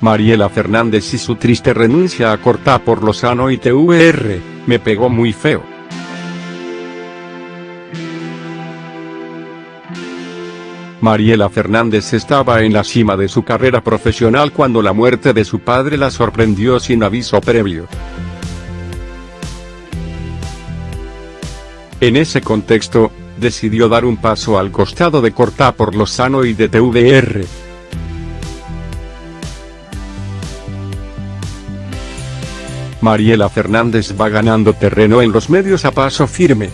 Mariela Fernández y su triste renuncia a cortar por Lozano y TVR, me pegó muy feo. Mariela Fernández estaba en la cima de su carrera profesional cuando la muerte de su padre la sorprendió sin aviso previo. En ese contexto, decidió dar un paso al costado de cortar por Lozano y de TVR. Mariela Fernández va ganando terreno en los medios a paso firme.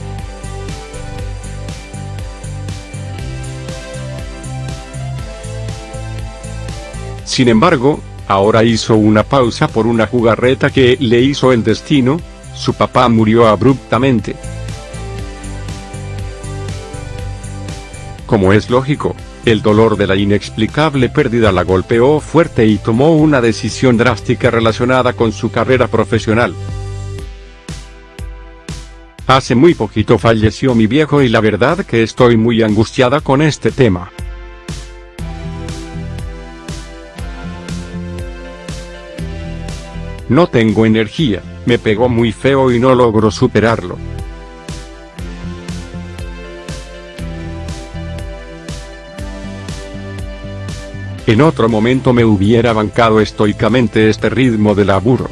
Sin embargo, ahora hizo una pausa por una jugarreta que le hizo el destino, su papá murió abruptamente. Como es lógico, el dolor de la inexplicable pérdida la golpeó fuerte y tomó una decisión drástica relacionada con su carrera profesional. Hace muy poquito falleció mi viejo y la verdad que estoy muy angustiada con este tema. No tengo energía, me pegó muy feo y no logro superarlo. En otro momento me hubiera bancado estoicamente este ritmo de laburo.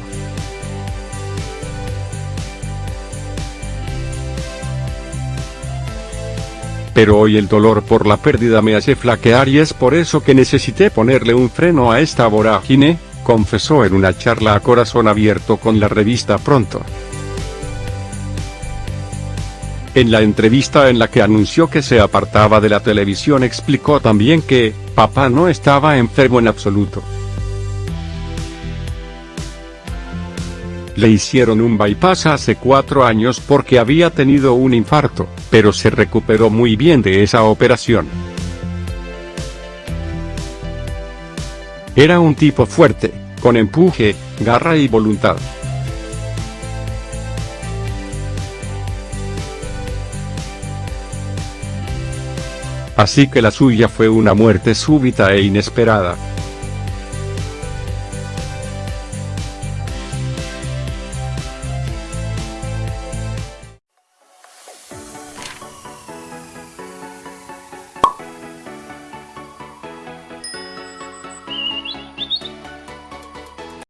Pero hoy el dolor por la pérdida me hace flaquear y es por eso que necesité ponerle un freno a esta vorágine, confesó en una charla a corazón abierto con la revista Pronto. En la entrevista en la que anunció que se apartaba de la televisión explicó también que, papá no estaba enfermo en absoluto. Le hicieron un bypass hace cuatro años porque había tenido un infarto, pero se recuperó muy bien de esa operación. Era un tipo fuerte, con empuje, garra y voluntad. Así que la suya fue una muerte súbita e inesperada.